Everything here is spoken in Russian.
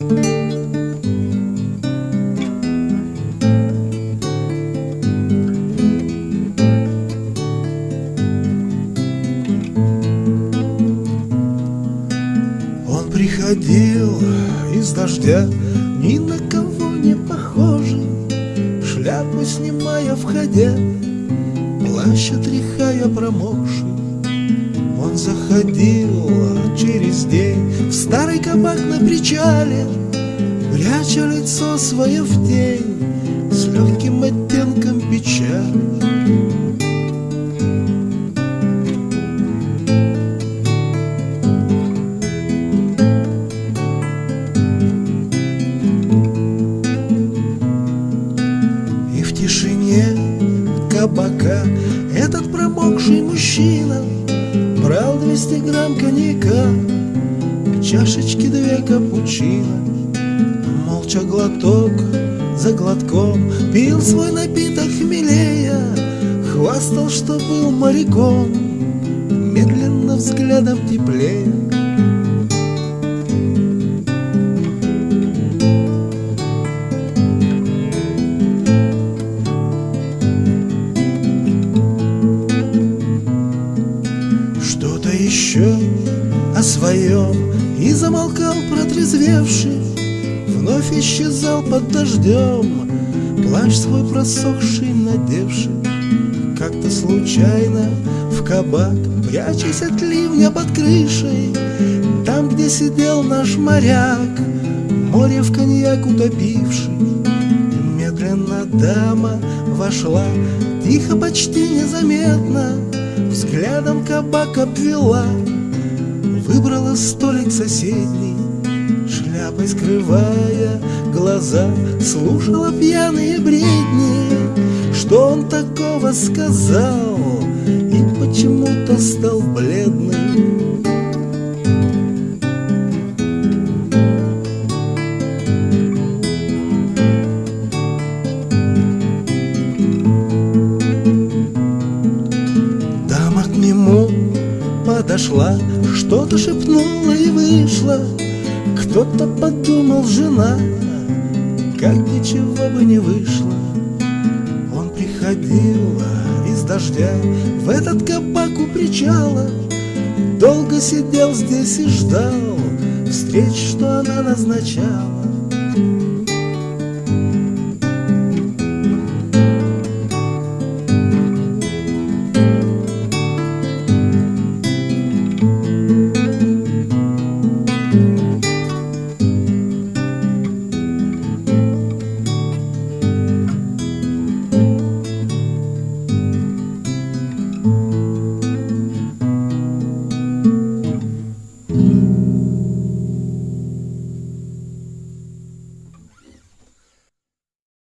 Он приходил из дождя, ни на кого не похожий, Шляпу снимая, входя, плащ отряхая промокший. Он заходил через день в старый кабак на причале, Пряча лицо свое в тень с легким оттенком печали. И в тишине кабака этот промокший мужчина Брал 200 грамм коньяка, к чашечке две капучино. Молча глоток за глотком пил свой напиток хмелея Хвастал, что был моряком, медленно взглядом теплея Что-то еще о своем И замолкал протрезвевший Вновь исчезал под дождем. Плащ свой просохший надевший Как-то случайно в кабак Прячась от ливня под крышей. Там, где сидел наш моряк Море в коньяк утопивший. Медленно дама вошла Тихо, почти незаметно Взглядом кабак обвела Выбрала столик соседний Шляпой скрывая глаза Слушала пьяные бредни. Что он такого сказал? И почему-то стал бледным. Дама к нему подошла, что-то шепнула и вышла. Кто-то подумал, жена, как ничего бы не вышло. Он приходил из дождя в этот кабак у причала, Долго сидел здесь и ждал встреч, что она назначала.